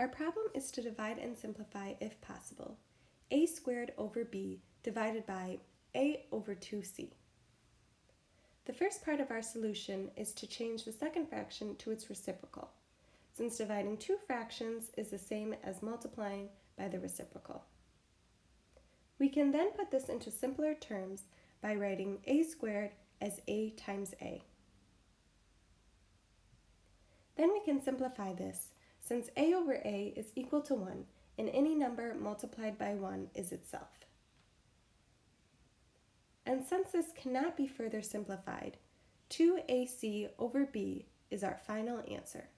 Our problem is to divide and simplify if possible. a squared over b divided by a over 2c. The first part of our solution is to change the second fraction to its reciprocal, since dividing two fractions is the same as multiplying by the reciprocal. We can then put this into simpler terms by writing a squared as a times a. Then we can simplify this, since a over a is equal to 1, and any number multiplied by 1 is itself. And since this cannot be further simplified, 2ac over b is our final answer.